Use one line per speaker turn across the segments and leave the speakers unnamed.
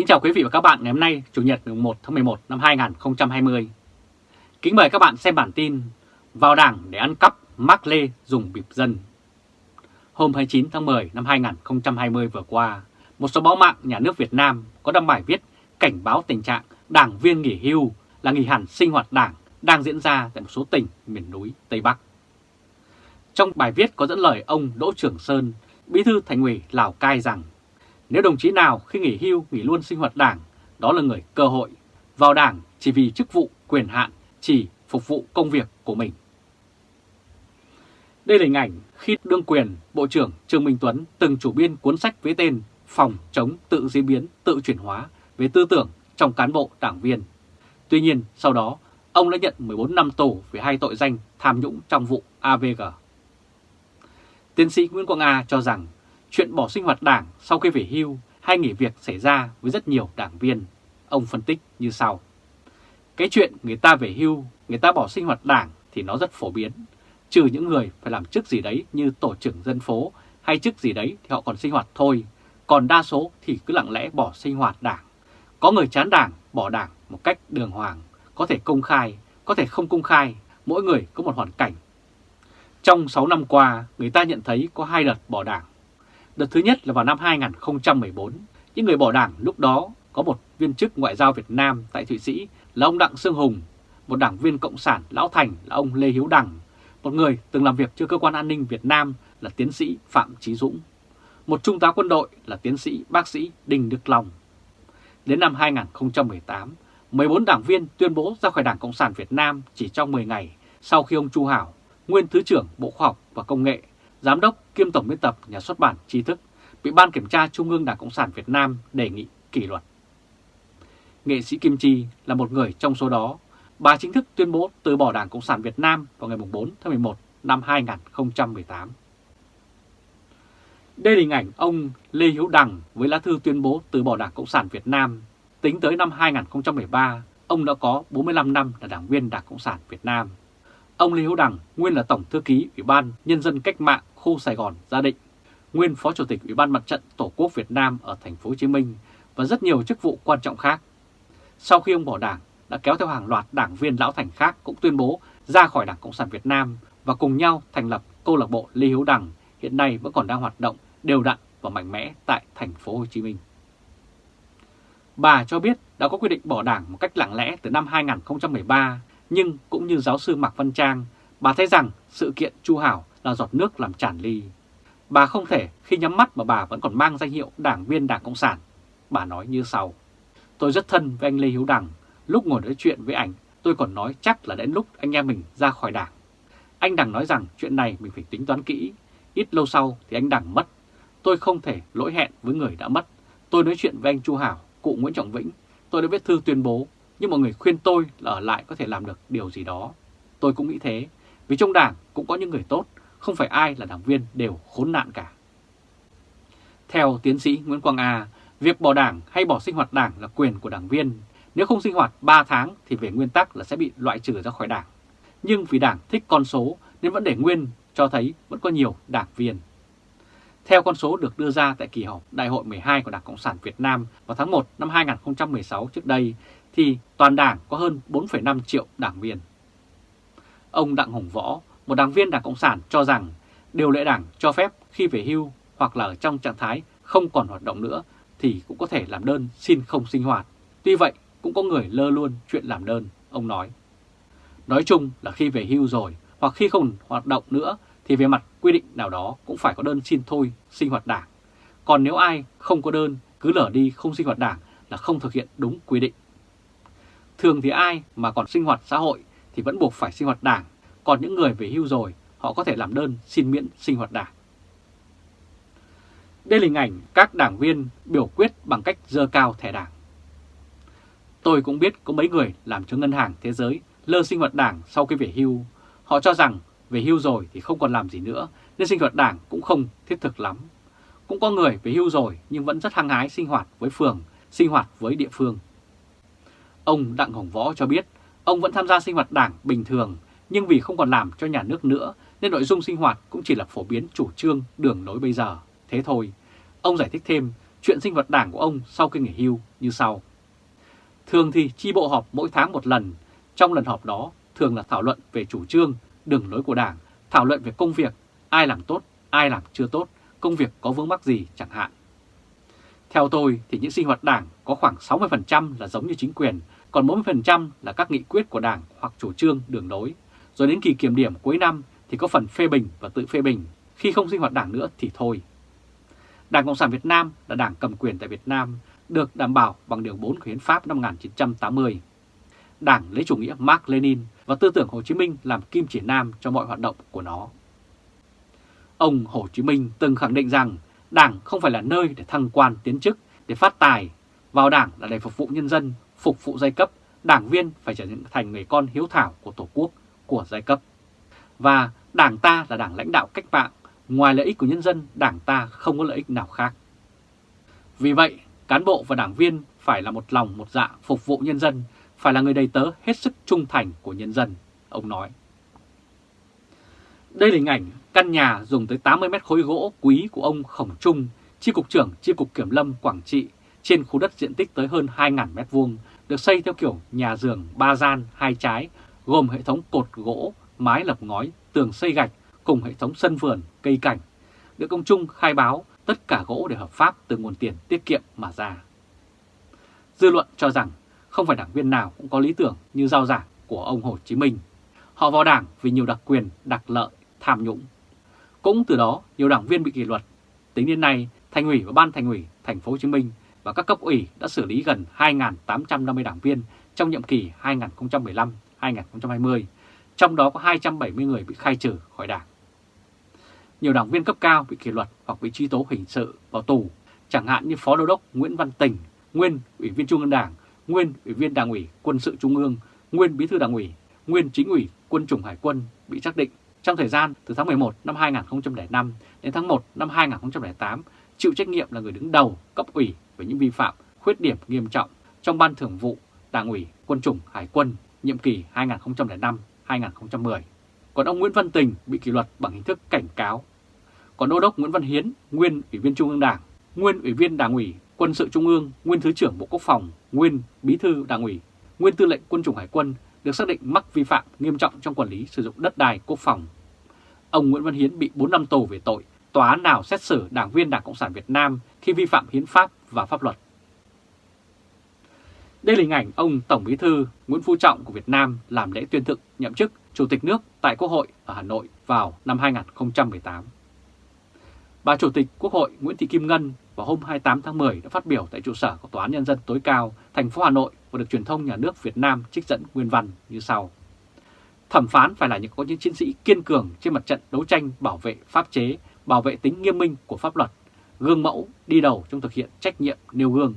Kính chào quý vị và các bạn ngày hôm nay, Chủ nhật 1 tháng 11 năm 2020. Kính mời các bạn xem bản tin Vào Đảng để ăn cắp, Mark Lê dùng bịp dân. Hôm 29 tháng 10 năm 2020 vừa qua, một số báo mạng nhà nước Việt Nam có đăng bài viết cảnh báo tình trạng đảng viên nghỉ hưu là nghỉ hẳn sinh hoạt đảng đang diễn ra tại một số tỉnh miền núi Tây Bắc. Trong bài viết có dẫn lời ông Đỗ Trường Sơn, bí thư thành ủy Lào Cai rằng nếu đồng chí nào khi nghỉ hưu nghỉ luôn sinh hoạt đảng, đó là người cơ hội, vào đảng chỉ vì chức vụ, quyền hạn, chỉ phục vụ công việc của mình. Đây là hình ảnh khi đương quyền, Bộ trưởng Trương Minh Tuấn từng chủ biên cuốn sách với tên Phòng chống tự diễn biến, tự chuyển hóa về tư tưởng trong cán bộ đảng viên. Tuy nhiên, sau đó, ông đã nhận 14 năm tù vì hai tội danh tham nhũng trong vụ AVG. Tiến sĩ Nguyễn Quang A cho rằng chuyện bỏ sinh hoạt đảng sau khi về hưu hay nghỉ việc xảy ra với rất nhiều đảng viên. Ông phân tích như sau. Cái chuyện người ta về hưu, người ta bỏ sinh hoạt đảng thì nó rất phổ biến. Trừ những người phải làm chức gì đấy như tổ trưởng dân phố hay chức gì đấy thì họ còn sinh hoạt thôi. Còn đa số thì cứ lặng lẽ bỏ sinh hoạt đảng. Có người chán đảng, bỏ đảng một cách đường hoàng, có thể công khai, có thể không công khai, mỗi người có một hoàn cảnh. Trong 6 năm qua, người ta nhận thấy có hai đợt bỏ đảng. Đợt thứ nhất là vào năm 2014, những người bỏ đảng lúc đó có một viên chức ngoại giao Việt Nam tại Thụy Sĩ là ông Đặng Sương Hùng, một đảng viên Cộng sản Lão Thành là ông Lê Hiếu Đằng, một người từng làm việc cho cơ quan an ninh Việt Nam là tiến sĩ Phạm Trí Dũng, một trung tá quân đội là tiến sĩ bác sĩ Đinh Đức Long. Đến năm 2018, 14 đảng viên tuyên bố ra khỏi Đảng Cộng sản Việt Nam chỉ trong 10 ngày sau khi ông Chu Hảo, nguyên Thứ trưởng Bộ Khoa học và Công nghệ, Giám đốc kiêm Tổng biên tập Nhà xuất bản Tri thức, bị Ban Kiểm tra Trung ương Đảng Cộng sản Việt Nam đề nghị kỷ luật. Nghệ sĩ Kim Chi là một người trong số đó. Bà chính thức tuyên bố từ bỏ Đảng Cộng sản Việt Nam vào ngày 4 tháng 11 năm 2018. Đây là hình ảnh ông Lê Hiếu Đằng với lá thư tuyên bố từ bỏ Đảng Cộng sản Việt Nam. Tính tới năm 2013, ông đã có 45 năm là đảng viên Đảng Cộng sản Việt Nam. Ông Lê Hiếu Đằng nguyên là Tổng Thư ký Ủy ban Nhân dân Cách mạng khu Sài Gòn Gia Định, nguyên Phó Chủ tịch Ủy ban Mặt trận Tổ quốc Việt Nam ở thành phố Hồ Chí Minh và rất nhiều chức vụ quan trọng khác. Sau khi ông bỏ đảng, đã kéo theo hàng loạt đảng viên lão thành khác cũng tuyên bố ra khỏi Đảng Cộng sản Việt Nam và cùng nhau thành lập câu lạc bộ Lê Hiếu Đằng hiện nay vẫn còn đang hoạt động đều đặn và mạnh mẽ tại thành phố Hồ Chí Minh. Bà cho biết đã có quyết định bỏ đảng một cách lặng lẽ từ năm 2013, nhưng cũng như giáo sư Mạc Văn Trang, bà thấy rằng sự kiện Chu Hảo là giọt nước làm tràn ly. Bà không thể khi nhắm mắt mà bà vẫn còn mang danh hiệu đảng viên Đảng Cộng sản. Bà nói như sau. Tôi rất thân với anh Lê Hiếu Đằng. Lúc ngồi nói chuyện với ảnh, tôi còn nói chắc là đến lúc anh em mình ra khỏi đảng. Anh Đằng nói rằng chuyện này mình phải tính toán kỹ. Ít lâu sau thì anh Đằng mất. Tôi không thể lỗi hẹn với người đã mất. Tôi nói chuyện với anh Chu Hảo, cụ Nguyễn Trọng Vĩnh. Tôi đã viết thư tuyên bố, nhưng mọi người khuyên tôi là ở lại có thể làm được điều gì đó. Tôi cũng nghĩ thế, vì trong đảng cũng có những người tốt, không phải ai là đảng viên đều khốn nạn cả. Theo tiến sĩ Nguyễn Quang A, việc bỏ đảng hay bỏ sinh hoạt đảng là quyền của đảng viên. Nếu không sinh hoạt 3 tháng thì về nguyên tắc là sẽ bị loại trừ ra khỏi đảng. Nhưng vì đảng thích con số nên vẫn để nguyên cho thấy vẫn có nhiều đảng viên. Theo con số được đưa ra tại kỳ họp Đại hội 12 của Đảng Cộng sản Việt Nam vào tháng 1 năm 2016 trước đây, thì toàn đảng có hơn 4,5 triệu đảng viên. Ông Đặng Hồng Võ, một đảng viên Đảng Cộng sản cho rằng điều lệ đảng cho phép khi về hưu hoặc là ở trong trạng thái không còn hoạt động nữa thì cũng có thể làm đơn xin không sinh hoạt. Tuy vậy cũng có người lơ luôn chuyện làm đơn, ông nói. Nói chung là khi về hưu rồi hoặc khi không hoạt động nữa thì về mặt quy định nào đó cũng phải có đơn xin thôi sinh hoạt đảng. Còn nếu ai không có đơn cứ lở đi không sinh hoạt đảng là không thực hiện đúng quy định. Thường thì ai mà còn sinh hoạt xã hội thì vẫn buộc phải sinh hoạt đảng, còn những người về hưu rồi họ có thể làm đơn xin miễn sinh hoạt đảng. Đây là hình ảnh các đảng viên biểu quyết bằng cách dơ cao thẻ đảng. Tôi cũng biết có mấy người làm cho ngân hàng thế giới lơ sinh hoạt đảng sau khi về hưu. Họ cho rằng về hưu rồi thì không còn làm gì nữa nên sinh hoạt đảng cũng không thiết thực lắm. Cũng có người về hưu rồi nhưng vẫn rất hăng hái sinh hoạt với phường, sinh hoạt với địa phương. Ông Đặng Hồng Võ cho biết ông vẫn tham gia sinh hoạt đảng bình thường nhưng vì không còn làm cho nhà nước nữa nên nội dung sinh hoạt cũng chỉ là phổ biến chủ trương đường lối bây giờ. Thế thôi, ông giải thích thêm chuyện sinh hoạt đảng của ông sau khi nghỉ hưu như sau. Thường thì chi bộ họp mỗi tháng một lần, trong lần họp đó thường là thảo luận về chủ trương, đường lối của đảng, thảo luận về công việc, ai làm tốt, ai làm chưa tốt, công việc có vướng mắc gì chẳng hạn. Theo tôi thì những sinh hoạt đảng có khoảng 60% là giống như chính quyền, còn 40% là các nghị quyết của đảng hoặc chủ trương đường lối. Rồi đến kỳ kiểm điểm cuối năm thì có phần phê bình và tự phê bình, khi không sinh hoạt đảng nữa thì thôi. Đảng Cộng sản Việt Nam là đảng cầm quyền tại Việt Nam, được đảm bảo bằng Điều 4 của Hiến pháp năm 1980. Đảng lấy chủ nghĩa Mark Lenin và tư tưởng Hồ Chí Minh làm kim chỉ nam cho mọi hoạt động của nó. Ông Hồ Chí Minh từng khẳng định rằng Đảng không phải là nơi để thăng quan tiến chức, để phát tài. Vào Đảng là để phục vụ nhân dân, phục vụ giai cấp. Đảng viên phải trở thành người con hiếu thảo của Tổ quốc, của giai cấp. Và Đảng ta là đảng lãnh đạo cách mạng, ngoài lợi ích của nhân dân, Đảng ta không có lợi ích nào khác. Vì vậy, cán bộ và đảng viên phải là một lòng một dạ phục vụ nhân dân, phải là người đầy tớ hết sức trung thành của nhân dân, ông nói. Đây là hình ảnh căn nhà dùng tới 80 mét khối gỗ quý của ông Khổng Trung, Chi cục trưởng Chi cục Kiểm lâm Quảng Trị trên khu đất diện tích tới hơn 2.000 mét vuông, được xây theo kiểu nhà giường ba gian hai trái, gồm hệ thống cột gỗ, mái lập ngói, tường xây gạch cùng hệ thống sân vườn, cây cảnh. Được ông Trung khai báo tất cả gỗ đều hợp pháp từ nguồn tiền tiết kiệm mà ra. Dư luận cho rằng không phải đảng viên nào cũng có lý tưởng như giao giảng của ông Hồ Chí Minh. Họ vào đảng vì nhiều đặc quyền, đặc lợi, tham nhũng. Cũng từ đó, nhiều đảng viên bị kỷ luật. Tính đến nay, Thành ủy và Ban Thành ủy Thành phố Hồ Chí Minh và các cấp ủy đã xử lý gần 2.850 đảng viên trong nhiệm kỳ 2015-2020, trong đó có 270 người bị khai trừ khỏi đảng. Nhiều đảng viên cấp cao bị kỷ luật hoặc bị truy tố hình sự vào tù, chẳng hạn như Phó Đô đốc Nguyễn Văn Tình, nguyên Ủy viên Trung ương Đảng, nguyên Ủy viên Đảng ủy Quân sự Trung ương, nguyên Bí thư Đảng ủy, nguyên Chính ủy Quân chủng Hải quân bị xác định trong thời gian từ tháng 11 năm 2005 đến tháng 1 năm 2008 chịu trách nhiệm là người đứng đầu cấp ủy về những vi phạm, khuyết điểm nghiêm trọng trong Ban Thường vụ Đảng ủy Quân chủng Hải quân nhiệm kỳ 2005-2010. Còn ông Nguyễn Văn Tình bị kỷ luật bằng hình thức cảnh cáo. Còn Đô đốc Nguyễn Văn Hiến, nguyên Ủy viên Trung ương Đảng, nguyên Ủy viên Đảng ủy Quân sự Trung ương, nguyên Thứ trưởng Bộ Quốc phòng, nguyên Bí thư Đảng ủy, nguyên Tư lệnh Quân chủng Hải quân được xác định mắc vi phạm nghiêm trọng trong quản lý sử dụng đất đai quốc phòng. Ông Nguyễn Văn Hiến bị 4 năm tù về tội tòa án nào xét xử đảng viên Đảng Cộng sản Việt Nam khi vi phạm hiến pháp và pháp luật. Đây là hình ảnh ông Tổng Bí thư Nguyễn Phú Trọng của Việt Nam làm lễ tuyên thệ nhậm chức Chủ tịch nước tại Quốc hội ở Hà Nội vào năm 2018. Bà Chủ tịch Quốc hội Nguyễn Thị Kim Ngân vào hôm 28 tháng 10 đã phát biểu tại trụ sở của Tòa án Nhân dân tối cao thành phố Hà Nội và được truyền thông nhà nước Việt Nam trích dẫn nguyên văn như sau. Thẩm phán phải là những có những chiến sĩ kiên cường trên mặt trận đấu tranh bảo vệ pháp chế, bảo vệ tính nghiêm minh của pháp luật, gương mẫu đi đầu trong thực hiện trách nhiệm nêu gương.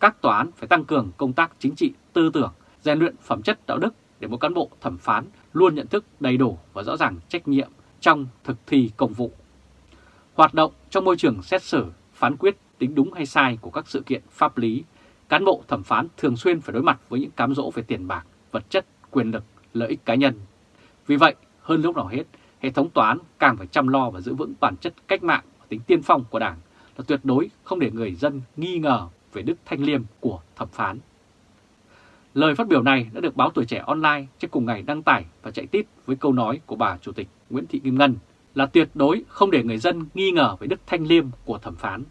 Các tòa án phải tăng cường công tác chính trị tư tưởng, rèn luyện phẩm chất đạo đức để mỗi cán bộ thẩm phán luôn nhận thức đầy đủ và rõ ràng trách nhiệm trong thực thi công vụ. Hoạt động trong môi trường xét xử, phán quyết tính đúng hay sai của các sự kiện pháp lý, cán bộ thẩm phán thường xuyên phải đối mặt với những cám dỗ về tiền bạc, vật chất, quyền lực, lợi ích cá nhân. Vì vậy, hơn lúc nào hết, hệ thống tòa án càng phải chăm lo và giữ vững bản chất cách mạng và tính tiên phong của Đảng là tuyệt đối không để người dân nghi ngờ về đức thanh liêm của thẩm phán. Lời phát biểu này đã được báo Tuổi Trẻ Online trước cùng ngày đăng tải và chạy tít với câu nói của bà Chủ tịch Nguyễn Thị Kim Ngân là tuyệt đối không để người dân nghi ngờ về đức thanh liêm của thẩm phán.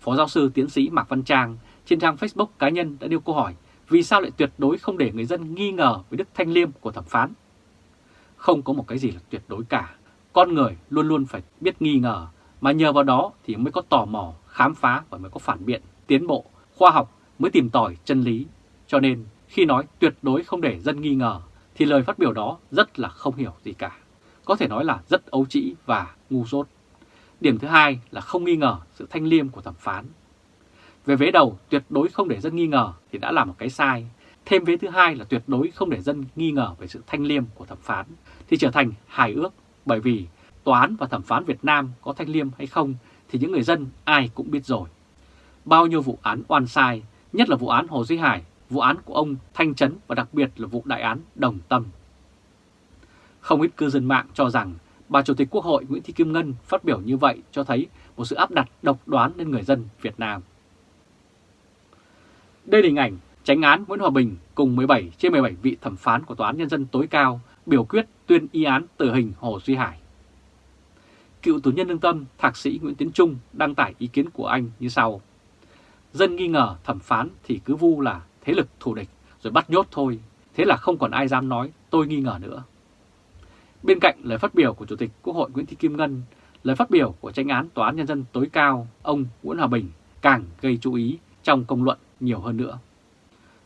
Phó giáo sư tiến sĩ Mạc Văn Trang trên trang Facebook cá nhân đã nêu câu hỏi vì sao lại tuyệt đối không để người dân nghi ngờ về đức thanh liêm của thẩm phán. Không có một cái gì là tuyệt đối cả. Con người luôn luôn phải biết nghi ngờ, mà nhờ vào đó thì mới có tò mò, khám phá và mới có phản biện, tiến bộ, khoa học mới tìm tòi chân lý. Cho nên khi nói tuyệt đối không để dân nghi ngờ thì lời phát biểu đó rất là không hiểu gì cả. Có thể nói là rất ấu trĩ và ngu dốt. Điểm thứ hai là không nghi ngờ sự thanh liêm của thẩm phán. Về vế đầu tuyệt đối không để dân nghi ngờ thì đã là một cái sai. Thêm vế thứ hai là tuyệt đối không để dân nghi ngờ về sự thanh liêm của thẩm phán thì trở thành hài ước bởi vì tòa án và thẩm phán Việt Nam có thanh liêm hay không thì những người dân ai cũng biết rồi. Bao nhiêu vụ án oan sai, nhất là vụ án Hồ Duy Hải, vụ án của ông Thanh Trấn và đặc biệt là vụ đại án Đồng Tâm. Không ít cư dân mạng cho rằng bà Chủ tịch Quốc hội Nguyễn Thị Kim Ngân phát biểu như vậy cho thấy một sự áp đặt độc đoán lên người dân Việt Nam. Đây là hình ảnh tránh án Nguyễn Hòa Bình cùng 17 trên 17 vị thẩm phán của Tòa án Nhân dân tối cao biểu quyết tuyên y án tử hình Hồ Duy Hải. Cựu tù nhân lương tâm Thạc sĩ Nguyễn Tiến Trung đăng tải ý kiến của anh như sau. Dân nghi ngờ thẩm phán thì cứ vu là thế lực thù địch rồi bắt nhốt thôi, thế là không còn ai dám nói tôi nghi ngờ nữa. Bên cạnh lời phát biểu của Chủ tịch Quốc hội Nguyễn Thị Kim Ngân, lời phát biểu của tranh án Tòa án Nhân dân tối cao ông Nguyễn Hòa Bình càng gây chú ý trong công luận nhiều hơn nữa.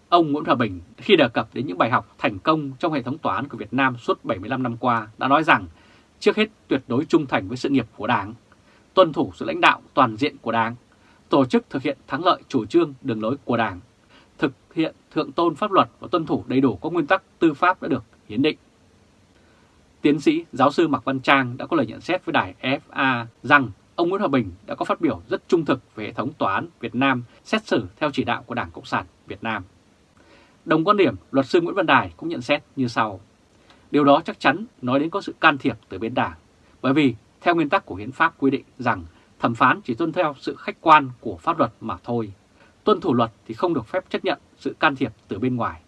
Ông Nguyễn Hòa Bình khi đề cập đến những bài học thành công trong hệ thống tòa án của Việt Nam suốt 75 năm qua đã nói rằng trước hết tuyệt đối trung thành với sự nghiệp của Đảng, tuân thủ sự lãnh đạo toàn diện của Đảng, tổ chức thực hiện thắng lợi chủ trương đường lối của Đảng, thực hiện thượng tôn pháp luật và tuân thủ đầy đủ các nguyên tắc tư pháp đã được hiến định. Tiến sĩ giáo sư Mạc Văn Trang đã có lời nhận xét với đài FA rằng ông Nguyễn Hòa Bình đã có phát biểu rất trung thực về hệ thống tòa án Việt Nam xét xử theo chỉ đạo của Đảng Cộng sản Việt Nam. Đồng quan điểm, luật sư Nguyễn Văn Đài cũng nhận xét như sau. Điều đó chắc chắn nói đến có sự can thiệp từ bên Đảng, bởi vì theo nguyên tắc của hiến pháp quy định rằng thẩm phán chỉ tuân theo sự khách quan của pháp luật mà thôi. Tuân thủ luật thì không được phép chấp nhận sự can thiệp từ bên ngoài.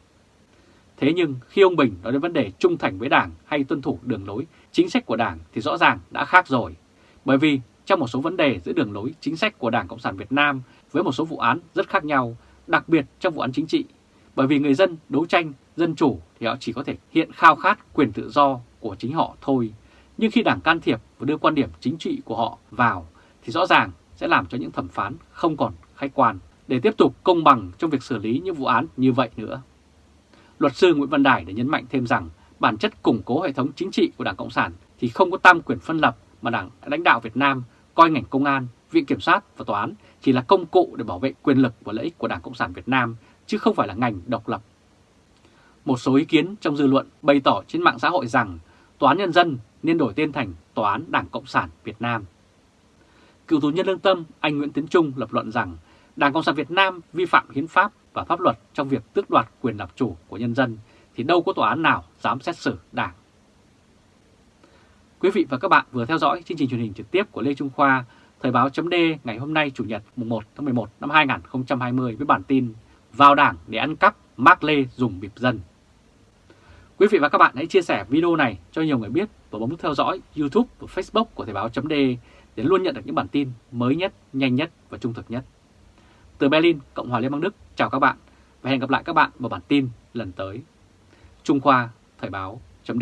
Thế nhưng khi ông Bình nói đến vấn đề trung thành với Đảng hay tuân thủ đường lối, chính sách của Đảng thì rõ ràng đã khác rồi. Bởi vì trong một số vấn đề giữa đường lối chính sách của Đảng Cộng sản Việt Nam với một số vụ án rất khác nhau, đặc biệt trong vụ án chính trị. Bởi vì người dân đấu tranh, dân chủ thì họ chỉ có thể hiện khao khát quyền tự do của chính họ thôi. Nhưng khi Đảng can thiệp và đưa quan điểm chính trị của họ vào thì rõ ràng sẽ làm cho những thẩm phán không còn khách quan để tiếp tục công bằng trong việc xử lý những vụ án như vậy nữa. Luật sư Nguyễn Văn Đài đã nhấn mạnh thêm rằng bản chất củng cố hệ thống chính trị của Đảng Cộng sản thì không có tam quyền phân lập mà Đảng lãnh đạo Việt Nam coi ngành công an, viện kiểm sát và tòa án chỉ là công cụ để bảo vệ quyền lực và lợi ích của Đảng Cộng sản Việt Nam chứ không phải là ngành độc lập. Một số ý kiến trong dư luận bày tỏ trên mạng xã hội rằng Tòa án Nhân dân nên đổi tên thành Tòa án Đảng Cộng sản Việt Nam. Cựu tù nhân lương tâm anh Nguyễn Tiến Trung lập luận rằng Đảng Cộng sản Việt Nam vi phạm hiến pháp và pháp luật trong việc tước đoạt quyền làm chủ của nhân dân thì đâu có tòa án nào dám xét xử Đảng. Quý vị và các bạn vừa theo dõi chương trình truyền hình trực tiếp của Lê Trung Khoa, Thời báo chấm ngày hôm nay Chủ nhật mùng 1 tháng 11 năm 2020 với bản tin Vào Đảng để ăn cắp, Mark Lê dùng bịp dân. Quý vị và các bạn hãy chia sẻ video này cho nhiều người biết và bấm theo dõi YouTube và Facebook của Thời báo chấm để luôn nhận được những bản tin mới nhất, nhanh nhất và trung thực nhất. Từ Berlin, Cộng hòa Liên bang Đức, chào các bạn và hẹn gặp lại các bạn vào bản tin lần tới. Trung Khoa, Thời báo, chấm